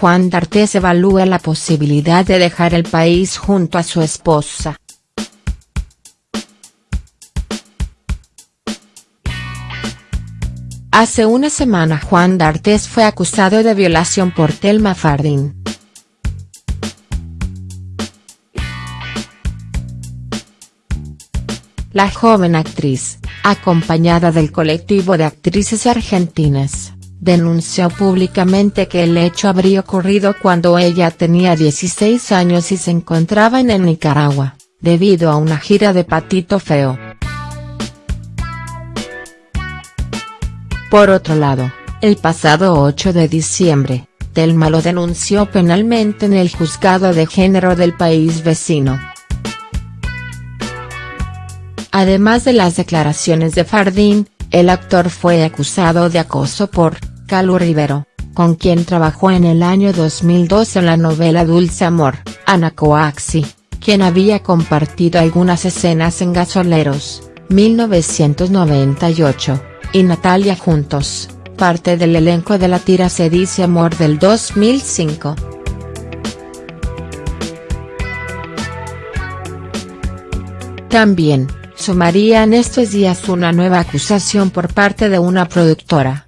Juan D'Artes evalúa la posibilidad de dejar el país junto a su esposa. Hace una semana Juan D'Artes fue acusado de violación por Telma Fardín. La joven actriz, acompañada del colectivo de actrices argentinas, denunció públicamente que el hecho habría ocurrido cuando ella tenía 16 años y se encontraba en Nicaragua, debido a una gira de Patito Feo. Por otro lado, el pasado 8 de diciembre, Telma lo denunció penalmente en el juzgado de género del país vecino. Además de las declaraciones de Fardín, el actor fue acusado de acoso por Calu Rivero, con quien trabajó en el año 2002 en la novela Dulce Amor, Ana Coaxi, quien había compartido algunas escenas en Gasoleros, 1998 y Natalia juntos, parte del elenco de la tira Se dice amor del 2005. También, sumaría en estos días una nueva acusación por parte de una productora.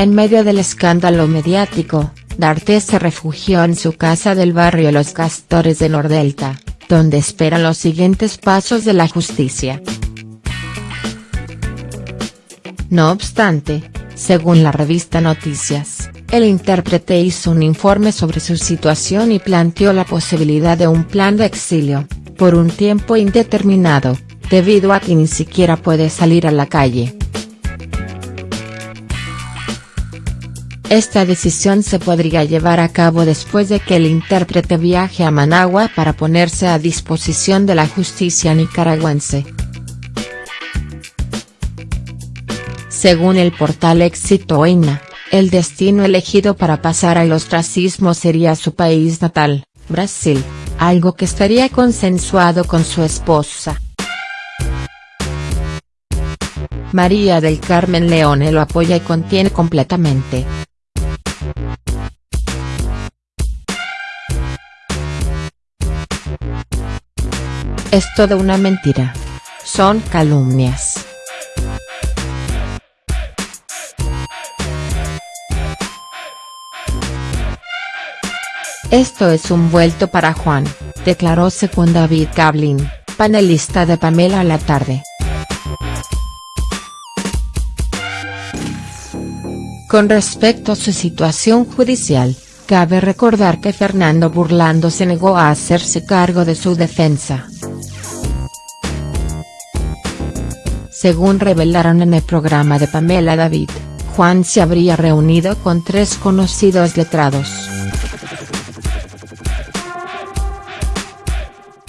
En medio del escándalo mediático, D'Artes se refugió en su casa del barrio Los Castores de Nordelta, donde espera los siguientes pasos de la justicia. No obstante, según la revista Noticias, el intérprete hizo un informe sobre su situación y planteó la posibilidad de un plan de exilio, por un tiempo indeterminado, debido a que ni siquiera puede salir a la calle. Esta decisión se podría llevar a cabo después de que el intérprete viaje a Managua para ponerse a disposición de la justicia nicaragüense. Según el portal Éxito EINA, el destino elegido para pasar al ostracismo sería su país natal, Brasil, algo que estaría consensuado con su esposa. María del Carmen Leone lo apoya y contiene completamente. Es toda una mentira. Son calumnias. Esto es un vuelto para Juan, declaró según David Cablin, panelista de Pamela a la tarde. Con respecto a su situación judicial, cabe recordar que Fernando Burlando se negó a hacerse cargo de su defensa. Según revelaron en el programa de Pamela David, Juan se habría reunido con tres conocidos letrados.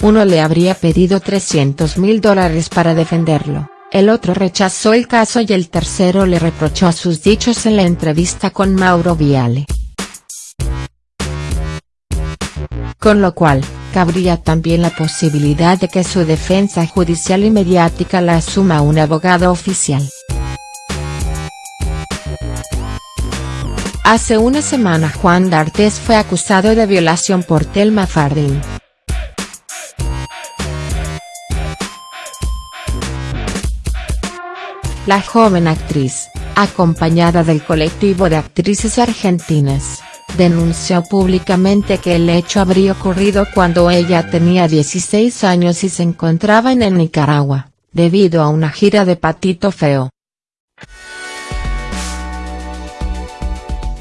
Uno le habría pedido 300 mil dólares para defenderlo, el otro rechazó el caso y el tercero le reprochó sus dichos en la entrevista con Mauro Viale. Con lo cual, cabría también la posibilidad de que su defensa judicial y mediática la asuma un abogado oficial. Hace una semana Juan D'Artes fue acusado de violación por Telma Fardín. La joven actriz, acompañada del colectivo de actrices argentinas, denunció públicamente que el hecho habría ocurrido cuando ella tenía 16 años y se encontraba en Nicaragua, debido a una gira de Patito Feo.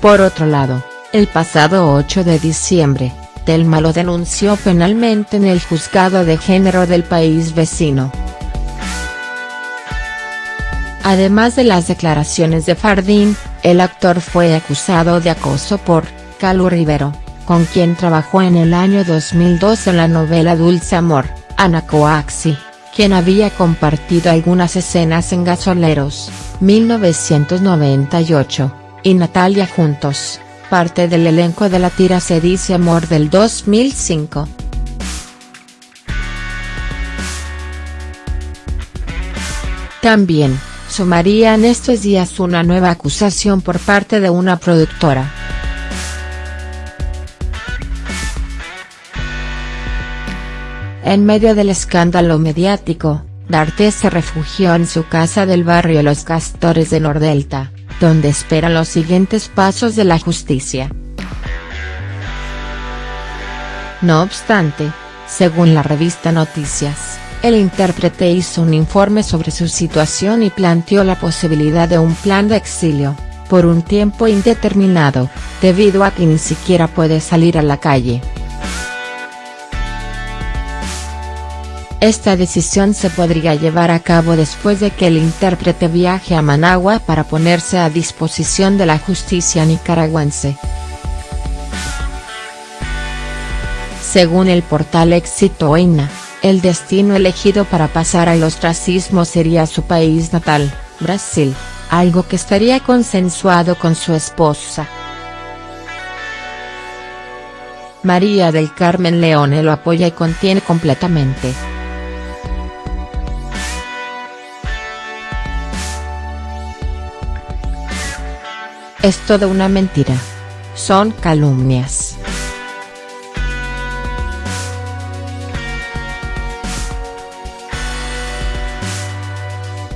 Por otro lado, el pasado 8 de diciembre, Telma lo denunció penalmente en el juzgado de género del país vecino. Además de las declaraciones de Fardín, el actor fue acusado de acoso por Calu Rivero, con quien trabajó en el año 2002 en la novela Dulce Amor, Ana Coaxi, quien había compartido algunas escenas en Gasoleros, 1998, y Natalia juntos, parte del elenco de la tira Se dice Amor del 2005. También, sumaría en estos días una nueva acusación por parte de una productora. En medio del escándalo mediático, D'Artes se refugió en su casa del barrio Los Castores de Nordelta, donde espera los siguientes pasos de la justicia. No obstante, según la revista Noticias, el intérprete hizo un informe sobre su situación y planteó la posibilidad de un plan de exilio, por un tiempo indeterminado, debido a que ni siquiera puede salir a la calle. Esta decisión se podría llevar a cabo después de que el intérprete viaje a Managua para ponerse a disposición de la justicia nicaragüense. Según el portal Éxito el destino elegido para pasar al ostracismo sería su país natal, Brasil, algo que estaría consensuado con su esposa. María del Carmen Leone lo apoya y contiene completamente. Es toda una mentira. Son calumnias.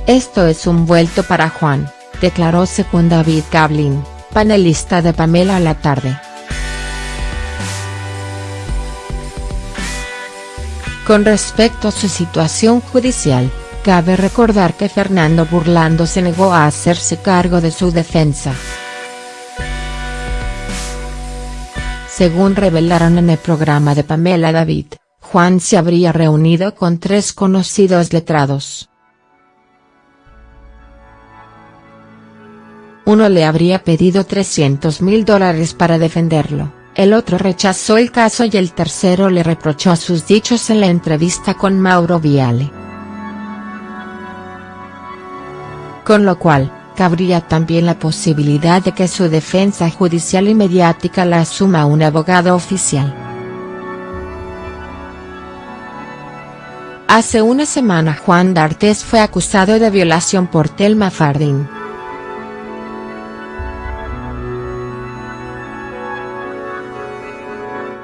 Esto es un vuelto para Juan, declaró según David Cablin, panelista de Pamela a la tarde. Con respecto a su situación judicial, cabe recordar que Fernando Burlando se negó a hacerse cargo de su defensa. Según revelaron en el programa de Pamela David, Juan se habría reunido con tres conocidos letrados. Uno le habría pedido 300 mil dólares para defenderlo, el otro rechazó el caso y el tercero le reprochó sus dichos en la entrevista con Mauro Viale. Con lo cual, cabría también la posibilidad de que su defensa judicial y mediática la asuma un abogado oficial. Hace una semana Juan D'Artes fue acusado de violación por Telma Fardín.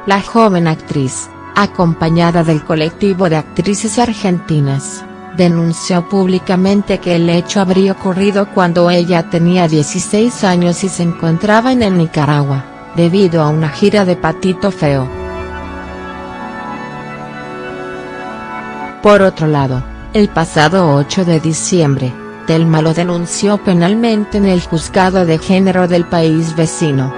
La joven actriz, acompañada del colectivo de actrices argentinas, denunció públicamente que el hecho habría ocurrido cuando ella tenía 16 años y se encontraba en Nicaragua, debido a una gira de Patito Feo. Por otro lado, el pasado 8 de diciembre, Telma lo denunció penalmente en el juzgado de género del país vecino.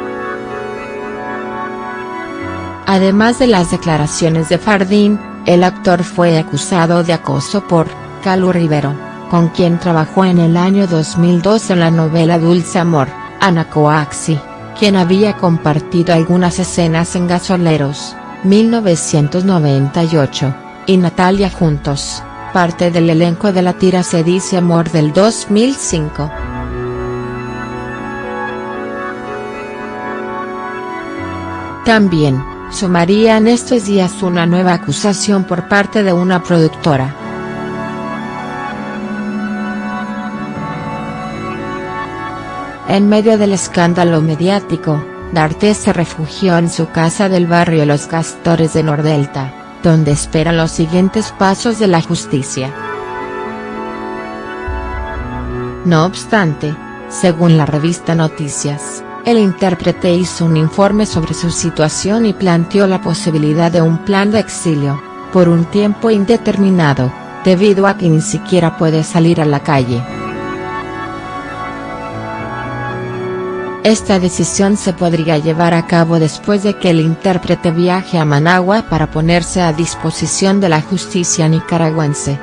Además de las declaraciones de Fardín, el actor fue acusado de acoso por Calu Rivero, con quien trabajó en el año 2002 en la novela Dulce Amor, Ana Coaxi, quien había compartido algunas escenas en Gasoleros, 1998, y Natalia Juntos, parte del elenco de la tira Se dice Amor del 2005. También, sumaría en estos días una nueva acusación por parte de una productora. En medio del escándalo mediático, D'Artes se refugió en su casa del barrio Los Castores de Nordelta, donde espera los siguientes pasos de la justicia. No obstante, según la revista Noticias, el intérprete hizo un informe sobre su situación y planteó la posibilidad de un plan de exilio, por un tiempo indeterminado, debido a que ni siquiera puede salir a la calle. Esta decisión se podría llevar a cabo después de que el intérprete viaje a Managua para ponerse a disposición de la justicia nicaragüense.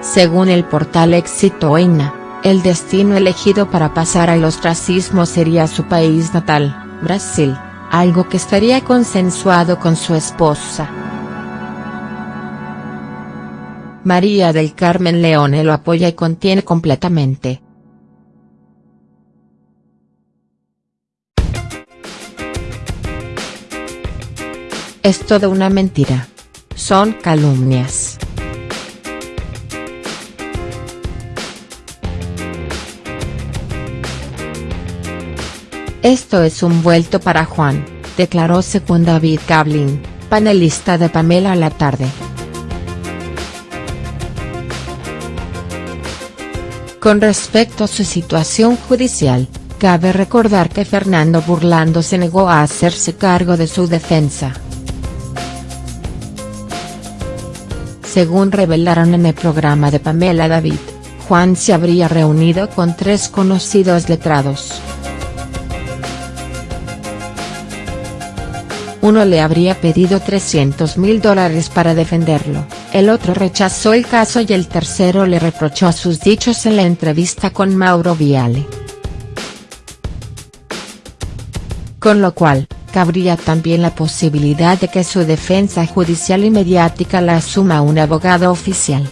Según el portal Éxito el destino elegido para pasar al ostracismo sería su país natal, Brasil, algo que estaría consensuado con su esposa. María del Carmen Leone lo apoya y contiene completamente. Es toda una mentira. Son calumnias. Esto es un vuelto para Juan, declaró según David Gablin, panelista de Pamela a la tarde. Con respecto a su situación judicial, cabe recordar que Fernando Burlando se negó a hacerse cargo de su defensa. Según revelaron en el programa de Pamela David, Juan se habría reunido con tres conocidos letrados. Uno le habría pedido 300 mil dólares para defenderlo, el otro rechazó el caso y el tercero le reprochó sus dichos en la entrevista con Mauro Viale. Con lo cual, cabría también la posibilidad de que su defensa judicial y mediática la asuma un abogado oficial.